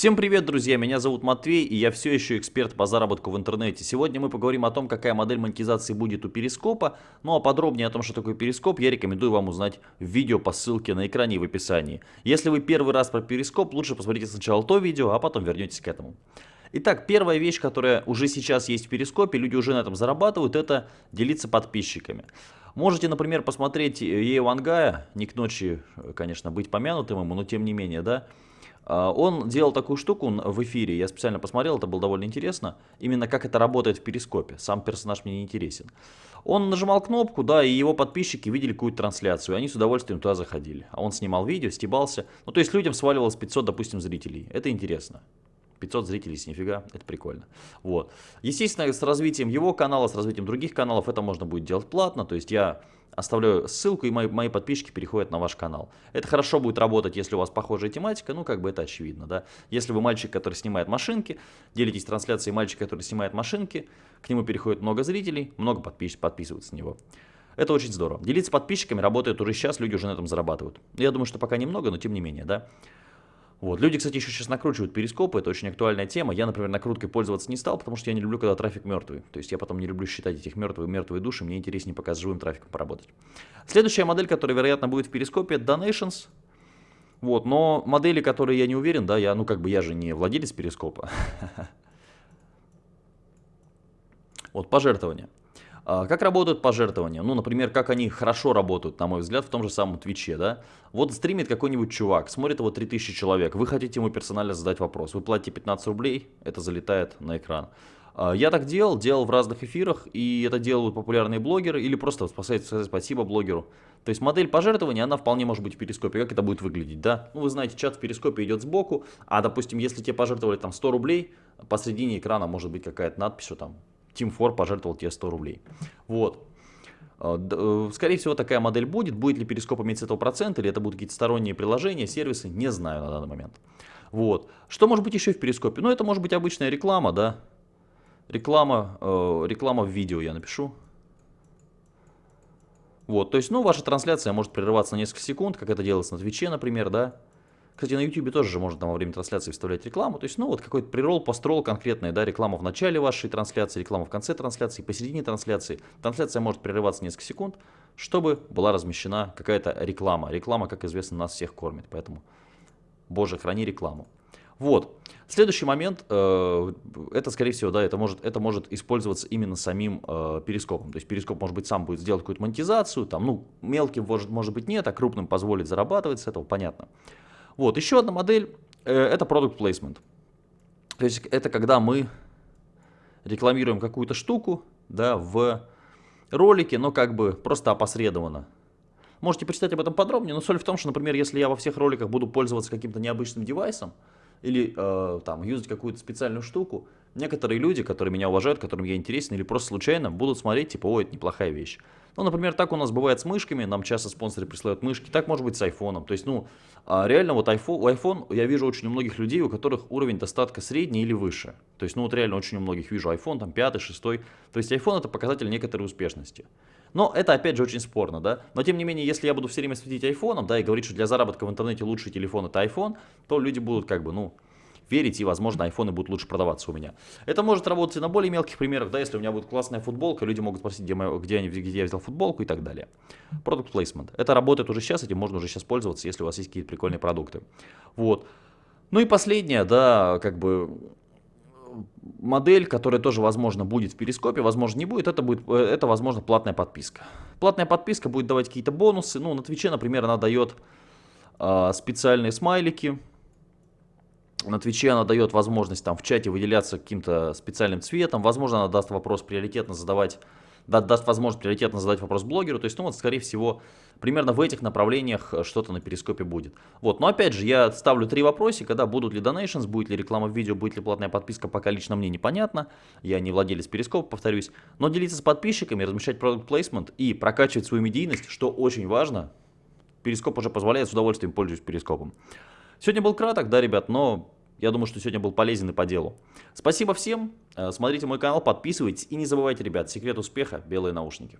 Всем привет, друзья! Меня зовут Матвей, и я все еще эксперт по заработку в интернете. Сегодня мы поговорим о том, какая модель монетизации будет у Перископа. Ну а подробнее о том, что такое Перископ, я рекомендую вам узнать в видео по ссылке на экране и в описании. Если вы первый раз про Перископ, лучше посмотрите сначала то видео, а потом вернетесь к этому. Итак, первая вещь, которая уже сейчас есть в Перископе, люди уже на этом зарабатывают, это делиться подписчиками. Можете, например, посмотреть Ею Вангая, не к ночи, конечно, быть помянутым ему, но тем не менее, да, он делал такую штуку в эфире, я специально посмотрел, это было довольно интересно, именно как это работает в перископе, сам персонаж мне не интересен. Он нажимал кнопку, да, и его подписчики видели какую-то трансляцию, и они с удовольствием туда заходили. А он снимал видео, стебался, ну то есть людям сваливалось 500, допустим, зрителей, это интересно. 500 зрителей с нифига, это прикольно. Вот. Естественно, с развитием его канала, с развитием других каналов это можно будет делать платно, то есть я оставляю ссылку, и мои, мои подписчики переходят на ваш канал. Это хорошо будет работать, если у вас похожая тематика, ну, как бы это очевидно, да. Если вы мальчик, который снимает машинки, делитесь трансляцией мальчика, который снимает машинки, к нему переходит много зрителей, много подпис подписываются на него. Это очень здорово. Делиться подписчиками работает уже сейчас, люди уже на этом зарабатывают. Я думаю, что пока немного, но тем не менее, да. Вот. Люди, кстати, еще сейчас накручивают перископы, это очень актуальная тема. Я, например, накруткой пользоваться не стал, потому что я не люблю, когда трафик мертвый. То есть я потом не люблю считать этих мертвые мертвые души, мне интереснее пока с живым трафиком поработать. Следующая модель, которая, вероятно, будет в перископе, это Donations. Вот, но модели, которые я не уверен, да, я, ну как бы я же не владелец перископа. Вот, пожертвования. А, как работают пожертвования? Ну, например, как они хорошо работают, на мой взгляд, в том же самом Твиче, да? Вот стримит какой-нибудь чувак, смотрит его 3000 человек, вы хотите ему персонально задать вопрос, вы платите 15 рублей, это залетает на экран. А, я так делал, делал в разных эфирах, и это делают популярные блогеры, или просто сказать спасибо блогеру. То есть модель пожертвования, она вполне может быть в перископе. Как это будет выглядеть, да? Ну, вы знаете, чат в перископе идет сбоку, а, допустим, если тебе пожертвовали там 100 рублей, посредине экрана может быть какая-то надпись, что там Team 4 пожертвовал тебе 100 рублей. Вот. А, э, скорее всего, такая модель будет. Будет ли перископ иметь с этого процент, или это будут какие-то сторонние приложения, сервисы, не знаю на данный момент. Вот. Что может быть еще в перископе? Ну, это может быть обычная реклама, да. Реклама, э, реклама в видео я напишу. Вот, то есть, ну, ваша трансляция может прерываться на несколько секунд, как это делается на Твиче, например, да. Кстати, на YouTube тоже же можно там во время трансляции вставлять рекламу. То есть, ну, вот какой-то прирол, построл конкретный, да, реклама в начале вашей трансляции, реклама в конце трансляции, посередине трансляции. Трансляция может прерываться несколько секунд, чтобы была размещена какая-то реклама. Реклама, как известно, нас всех кормит, поэтому, боже, храни рекламу. Вот. Следующий момент, э, это, скорее всего, да, это может, это может использоваться именно самим э, перископом. То есть перископ, может быть, сам будет сделать какую-то монетизацию, там, ну, мелким, может, может быть, нет, а крупным позволит зарабатывать с этого, понятно. Вот, еще одна модель, э, это product placement. То есть это когда мы рекламируем какую-то штуку, да, в ролике, но как бы просто опосредованно. Можете почитать об этом подробнее, но соль в том, что, например, если я во всех роликах буду пользоваться каким-то необычным девайсом, или э, там юзать какую-то специальную штуку, некоторые люди, которые меня уважают, которым я интересен, или просто случайно будут смотреть, типа, ой, это неплохая вещь. Ну, например, так у нас бывает с мышками, нам часто спонсоры присылают мышки, так может быть с айфоном. То есть, ну, а реально вот iPhone, iPhone, я вижу очень у многих людей, у которых уровень достатка средний или выше. То есть, ну, вот реально очень у многих вижу iPhone, там, пятый, шестой. То есть, iPhone это показатель некоторой успешности. Но это, опять же, очень спорно, да. Но, тем не менее, если я буду все время светить айфоном, да, и говорить, что для заработка в интернете лучший телефон это iPhone, то люди будут как бы, ну, верить, и, возможно, айфоны будут лучше продаваться у меня. Это может работать и на более мелких примерах, да, если у меня будет классная футболка, люди могут спросить, где, моя, где, где я взял футболку и так далее. Product placement. Это работает уже сейчас, этим можно уже сейчас пользоваться, если у вас есть какие-то прикольные продукты. Вот. Ну и последнее, да, как бы модель, которая тоже, возможно, будет в перископе, возможно, не будет, это будет, это, возможно, платная подписка. Платная подписка будет давать какие-то бонусы, ну, на Твиче, например, она дает э, специальные смайлики, на Твиче она дает возможность там в чате выделяться каким-то специальным цветом. Возможно, она даст вопрос приоритетно задавать, да, даст возможность приоритетно задать вопрос блогеру. То есть, ну вот, скорее всего, примерно в этих направлениях э, что-то на перископе будет. Вот, но опять же, я ставлю три вопросика, да, будут ли donations, будет ли реклама в видео, будет ли платная подписка, пока лично мне непонятно. Я не владелец перископа, повторюсь. Но делиться с подписчиками, размещать продукт плейсмент и прокачивать свою медийность, что очень важно. Перископ уже позволяет, с удовольствием пользуюсь перископом. Сегодня был краток, да, ребят, но я думаю, что сегодня был полезен и по делу. Спасибо всем, э, смотрите мой канал, подписывайтесь и не забывайте, ребят, секрет успеха – белые наушники.